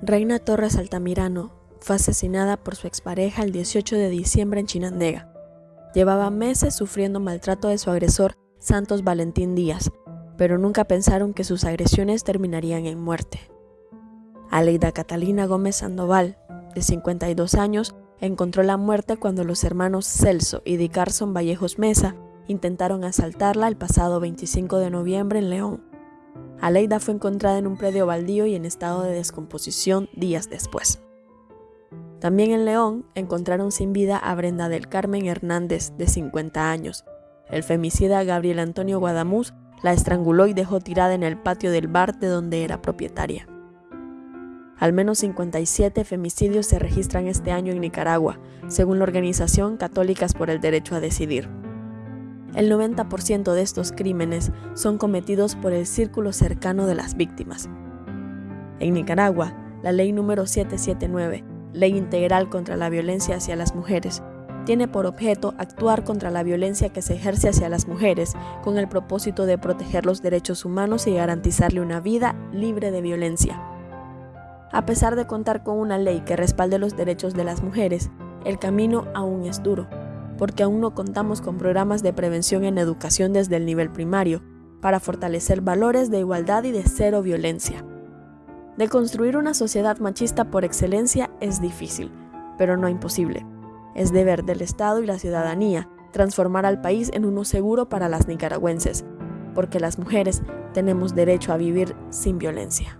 Reina Torres Altamirano fue asesinada por su expareja el 18 de diciembre en Chinandega. Llevaba meses sufriendo maltrato de su agresor Santos Valentín Díaz, pero nunca pensaron que sus agresiones terminarían en muerte. Aleida Catalina Gómez Sandoval, de 52 años, encontró la muerte cuando los hermanos Celso y Dicarson Vallejos Mesa intentaron asaltarla el pasado 25 de noviembre en León. Aleida fue encontrada en un predio baldío y en estado de descomposición días después. También en León encontraron sin vida a Brenda del Carmen Hernández, de 50 años. El femicida Gabriel Antonio Guadamuz la estranguló y dejó tirada en el patio del bar de donde era propietaria. Al menos 57 femicidios se registran este año en Nicaragua, según la organización Católicas por el Derecho a Decidir. El 90% de estos crímenes son cometidos por el círculo cercano de las víctimas. En Nicaragua, la ley número 779, Ley Integral contra la Violencia hacia las Mujeres, tiene por objeto actuar contra la violencia que se ejerce hacia las mujeres con el propósito de proteger los derechos humanos y garantizarle una vida libre de violencia. A pesar de contar con una ley que respalde los derechos de las mujeres, el camino aún es duro porque aún no contamos con programas de prevención en educación desde el nivel primario, para fortalecer valores de igualdad y de cero violencia. De construir una sociedad machista por excelencia es difícil, pero no imposible. Es deber del Estado y la ciudadanía transformar al país en uno seguro para las nicaragüenses, porque las mujeres tenemos derecho a vivir sin violencia.